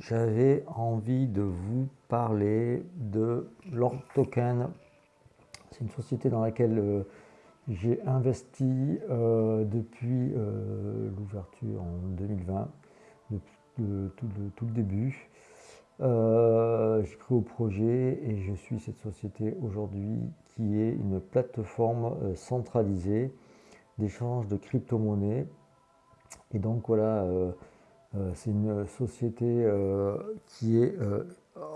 J'avais envie de vous parler de Lord Token. C'est une société dans laquelle euh, j'ai investi euh, depuis euh, l'ouverture en 2020, depuis tout, le, début. j'ai cru au projet et je suis cette société aujourd'hui qui est une plateforme centralisée d'échange de crypto-monnaies. Et donc voilà, c'est une société euh, qui est euh,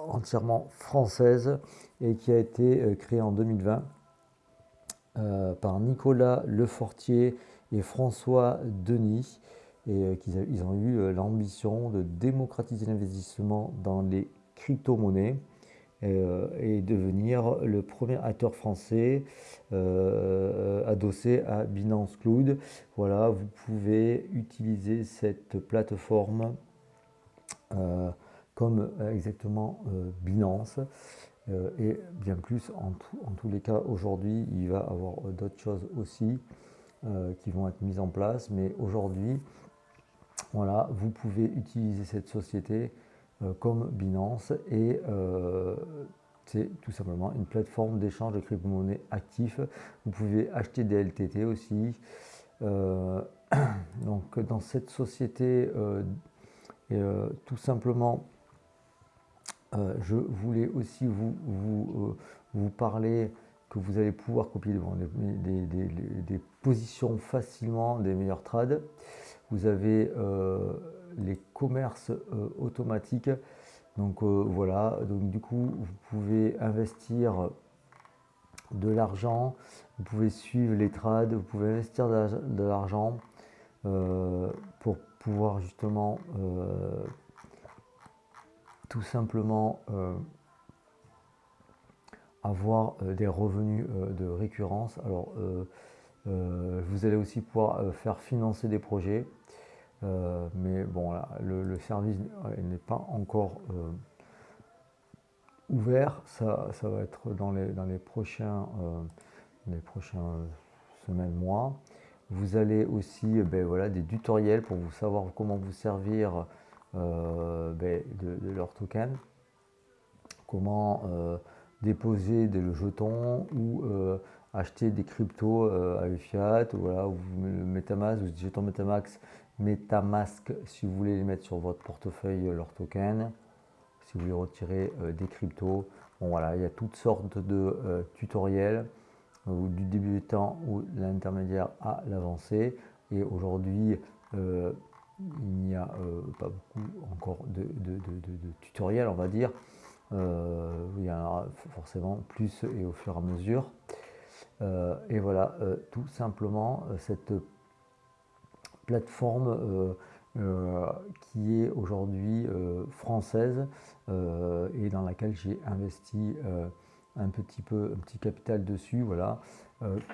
entièrement française et qui a été créée en 2020 par Nicolas Lefortier et François Denis. Et ils ont eu l'ambition de démocratiser l'investissement dans les crypto-monnaies. Euh, et devenir le premier acteur français euh, adossé à Binance Cloud. Voilà, vous pouvez utiliser cette plateforme euh, comme exactement Binance. et bien plus, en, en tous les cas, aujourd'hui, il va y avoir d'autres choses aussi qui vont être mises en place. Mais aujourd'hui, voilà, vous pouvez utiliser cette société comme Binance et euh, c'est tout simplement une plateforme d'échange de crypto-monnaies actifs. Vous pouvez acheter des LTT aussi. Euh, donc dans cette société, tout simplement, je voulais aussi vous, vous, parler que vous allez pouvoir copier des, des, positions facilement, des meilleurs trades. Vous avez les commerces euh, automatiques. Donc euh, voilà, donc du coup, vous pouvez investir de l'argent, vous pouvez suivre les trades, vous pouvez investir de l'argent euh, pour pouvoir justement tout simplement avoir des revenus de récurrence. Alors, vous allez aussi pouvoir faire financer des projets. Euh, mais bon, le, service n'est pas encore euh, ouvert. Ça, ça, va être dans les, dans les prochains, euh, les prochaines semaines, mois. Vous allez aussi ben, voilà, des tutoriels pour vous savoir comment vous servir ben, de, leur token, comment déposer des jetons ou acheter des cryptos à fiat, voilà, ou Metamask, ou jetons Metamax MetaMask si vous voulez les mettre sur votre portefeuille leur token, si vous voulez retirer euh, des cryptos. Bon voilà, il y a toutes sortes de euh, tutoriels euh, du débutant ou l'intermédiaire à l'avancée. Et aujourd'hui, il n'y a pas beaucoup encore de, tutoriels, on va dire. il y en aura forcément plus et au fur et à mesure. et voilà, tout simplement, cette plateforme euh, euh, qui est aujourd'hui euh, française et dans laquelle j'ai investi un petit peu, un petit capital dessus, voilà,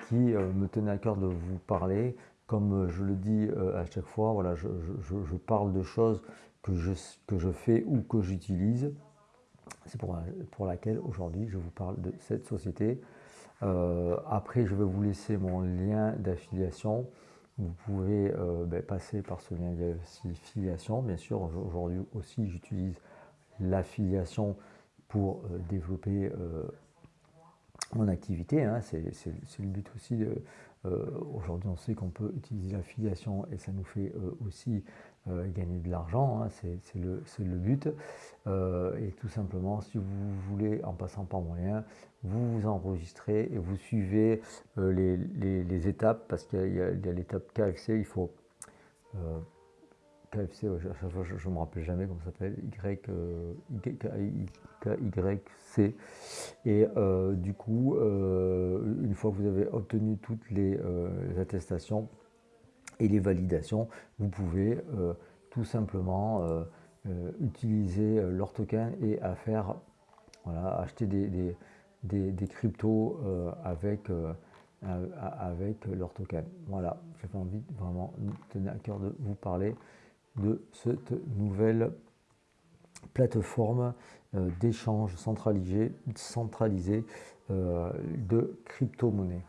qui me tenait à cœur de vous parler. Comme je le dis à chaque fois, voilà, je, parle de choses que je, que je fais ou que j'utilise. C'est pour, pour laquelle aujourd'hui je vous parle de cette société. après, je vais vous laisser mon lien d'affiliation. Vous pouvez euh, ben, passer par ce lien d'affiliation. Bien sûr, aujourd'hui aussi, j'utilise l'affiliation pour euh, développer euh, mon activité. Hein. C'est le but aussi. aujourd'hui, on sait qu'on peut utiliser l'affiliation et ça nous fait aussi gagner de l'argent. Hein. C'est le, but. et tout simplement, si vous voulez, en passant par mon lien, vous vous enregistrez et vous suivez euh, les, étapes parce qu'il y a, l'étape KFC, il faut euh, KFC, je ne me rappelle jamais comment ça s'appelle, Y, euh, YC. Et du coup, une fois que vous avez obtenu toutes les, attestations et les validations, vous pouvez tout simplement utiliser leur token et à faire, voilà, acheter des des, cryptos euh, avec, euh, avec leur token. Voilà, j'avais envie vraiment tenir à cœur de vous parler de cette nouvelle plateforme euh, d'échange centralisé, centralisé de crypto-monnaies.